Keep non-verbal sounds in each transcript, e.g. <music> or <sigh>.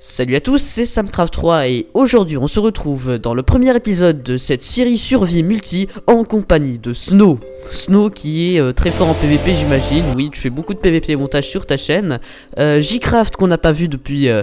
Salut à tous, c'est Samcraft3 et aujourd'hui on se retrouve dans le premier épisode de cette série survie multi en compagnie de Snow. Snow qui est euh, très fort en PVP j'imagine, oui tu fais beaucoup de PVP montage sur ta chaîne. Euh, Jcraft qu'on n'a pas vu depuis euh,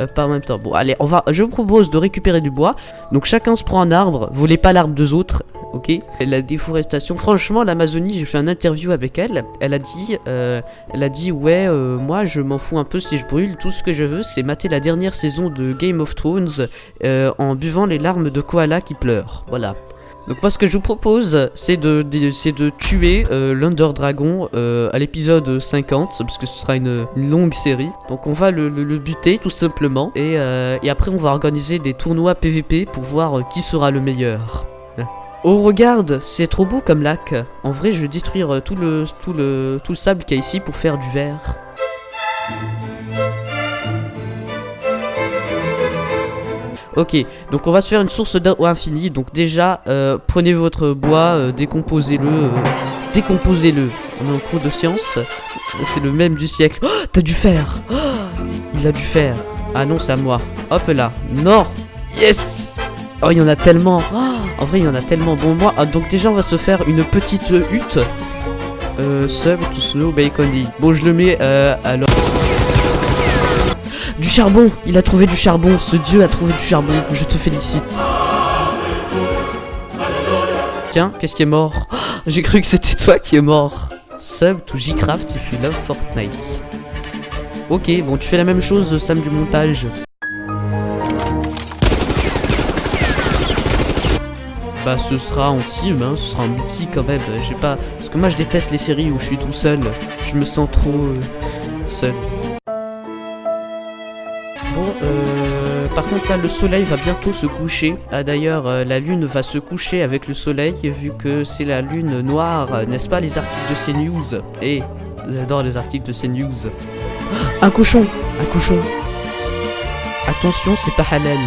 euh, pas en même temps. Bon, allez, on va. Je vous propose de récupérer du bois. Donc chacun se prend un arbre. Volez pas l'arbre des autres, ok? La déforestation. Franchement, l'Amazonie, j'ai fait un interview avec elle. Elle a dit, euh, elle a dit, ouais, euh, moi, je m'en fous un peu si je brûle. Tout ce que je veux, c'est mater la dernière saison de Game of Thrones en buvant les larmes de koala qui pleurent. Voilà. Donc moi ce que je vous propose c'est de, de tuer euh, l'Under Dragon euh, à l'épisode 50 parce que ce sera une, longue série. Donc on va le, buter tout simplement et, euh, et, après on va organiser des tournois PVP pour voir qui sera le meilleur. Oh regarde, c'est trop beau comme lac. En vrai je vais détruire tout le, tout le, tout le sable qu'il y a ici pour faire du verre. Ok, donc on va se faire une source d'eau infinie. Donc déjà, euh, prenez votre bois, euh, décomposez-le. Euh, décomposez-le. On est en cours de science. C'est le même du siècle. Oh, t'as du fer oh, Il a du fer. Ah non, c'est à moi. Hop là. Non Yes Oh, il y en a tellement. Oh, en vrai, il y en a tellement. Bon, moi, ah, donc déjà, on va se faire une petite hutte. Euh, sub to snow bacon. Bon, je le mets alors... Charbon Il a trouvé du charbon Ce dieu a trouvé du charbon Je te félicite. Tiens, qu'est-ce qui est mort? <gasps> J'ai cru que c'était toi qui est mort. Sub to Jcraft if you love Fortnite. Ok, bon, tu fais la même chose, Sam du montage. Bah ce sera en team, hein, ce sera un multi quand même, je sais pas, parce que moi je déteste les séries où je suis tout seul, je me sens trop euh, seul. Bon, euh, par contre là le soleil va bientôt se coucher. Ah, D'ailleurs euh, la lune va se coucher avec le soleil vu que c'est la lune noire, n'est-ce pas les articles de CNews? Eh, j'adore les articles de CNews. <gasps> un cochon Un cochon Attention c'est pas halal.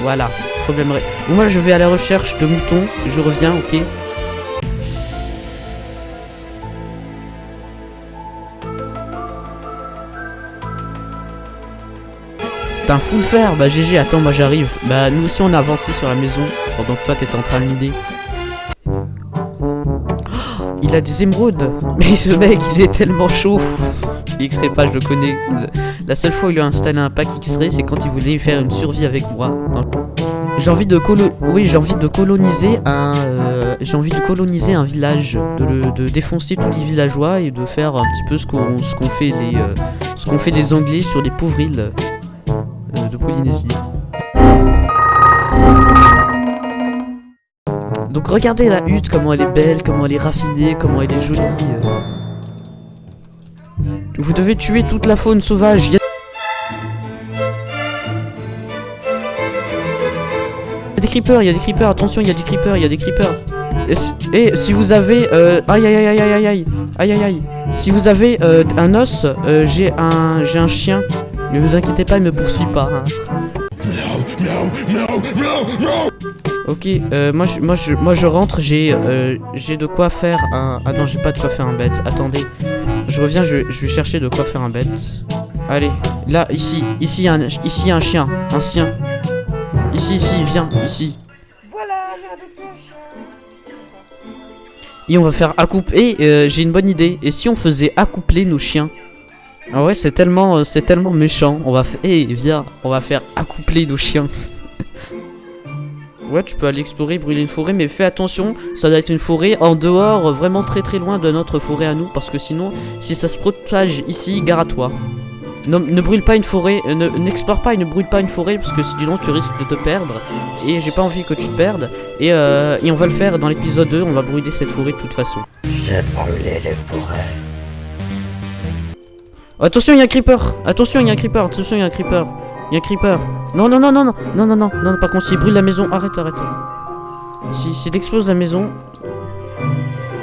Voilà, problème Moi je vais à la recherche de moutons, je reviens, ok? Un full fer Bah GG, attends, moi j'arrive. Bah nous aussi on a avancé sur la maison pendant que toi t'étais en train de l'idée. Oh, il a des émeraudes <laughs> Mais ce mec, il est tellement chaud X-ray pas, je le connais. La seule fois où il a installé un pack X-ray, c'est quand il voulait faire une survie avec moi. J'ai envie de colo oui, j'ai envie de coloniser un euh, j'ai envie de coloniser un village, de, de, défoncer tous les villageois et de faire un petit peu ce qu'on fait les euh, ce qu'on fait les Anglais sur les pauvres îles de Polynésie. Donc regardez la hutte, comment elle est belle, comment elle est raffinée, comment elle est jolie. Euh. Vous devez tuer toute la faune sauvage. Il y a des creepers, il y a des creepers, attention, il y a des creepers, il y a des creepers. Et si, vous avez... Euh, aïe aïe aïe aïe aïe aïe aïe aïe Si vous avez euh, un os, j'ai un, j'ai un chien mais vous inquiétez pas, il me poursuit pas. Hein. Ok, euh, moi, je, moi, je, moi je rentre, j'ai euh, j'ai de quoi faire un... Ah non, j'ai pas de quoi faire un bête. Attendez, je reviens, je, je vais chercher de quoi faire un bête. Allez, là, ici, ici, un, ici, un chien, un chien. Ici, ici, viens, ici. Voilà, j'ai adopté un chien. Et on va faire accoupler. Euh, j'ai une bonne idée. Et si on faisait accoupler nos chiens? Ah ouais, c'est tellement, euh, c'est tellement méchant. On va faire, viens, on va faire accoupler nos chiens. <laughs> ouais, tu peux aller explorer, brûler une forêt, mais fais attention, ça doit être une forêt en dehors, vraiment très très loin de notre forêt à nous, parce que sinon, si ça se propage ici, gare à toi. Non, ne brûle pas une forêt, euh, n'explore pas et ne brûle pas une forêt, parce que sinon tu risques de te perdre. Et j'ai pas envie que tu te perdes. Et, euh, et on va le faire dans l'épisode 2, on va brûler cette forêt de toute façon. J'ai brûlé les forêts. Attention, il y a un creeper Attention, il y a un creeper Attention, il y a un creeper y a un creeper. Non, non, non, non, non, non, non, non, non, par contre, s'il brûle la maison, arrête, arrête. Si, s'il explose la maison,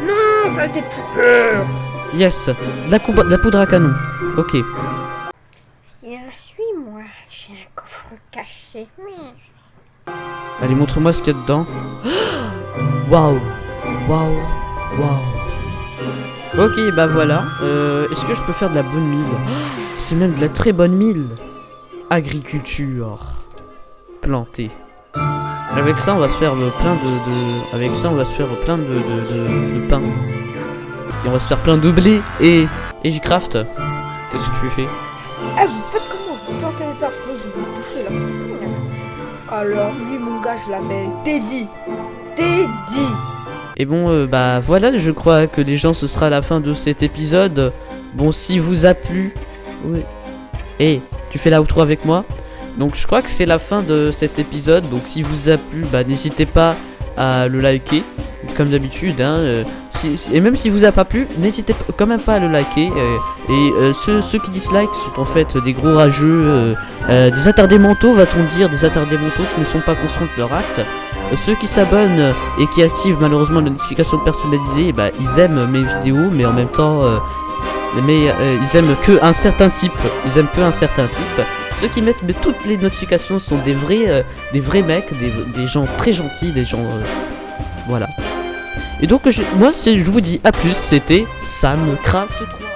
Non, ça a été de creeper. yes, la, la poudre à canon. Ok. Viens, suis-moi. J'ai un coffre caché. Allez, montre-moi ce qu'il y a dedans. <gasps> Waouh, waouh, waouh. Ok, bah voilà. Euh, Est-ce que je peux faire de la bonne mille C'est même de la très bonne mille. Agriculture. Planter. Avec ça, on va se faire euh, plein de, de- Avec ça, on va se faire plein de, de, de, de pain. Et on va se faire plein de blé. Et. Et j'y craft. Qu'est-ce que tu fais? Ah, vous faites comment? Vous plantez les arbres, sinon je vais vous bouffer là. Alors, lui, mon gars, je l'appelle Teddy. Teddy. Et bon, euh, bah voilà, je crois que les gens, ce sera la fin de cet épisode. Bon, si vous a plu... Oui. Et tu fais l'outro avec moi Donc je crois que c'est la fin de cet épisode. Donc si vous a plu, bah n'hésitez pas à le liker. Comme d'habitude, hein. euh, si- si- et même si vous a pas plu, n'hésitez quand même pas à le liker. euh, et euh, ceux, ceux qui dislikent sont en fait des gros rageux, euh, des attardés mentaux, va-t-on dire, des attardés mentaux qui ne sont pas conscients de leur acte. Euh, Ceux qui s'abonnent et qui activent malheureusement les notifications personnalisées, bah, ils aiment mes vidéos, mais en même temps, euh, mais ils aiment que un certain type. Ils aiment que un certain type. Ceux qui mettent mais toutes les notifications sont des vrais, des vrais mecs, des, gens très gentils, des gens, voilà. Et donc, moi, je vous dis à plus. C'était Sam Craft 3.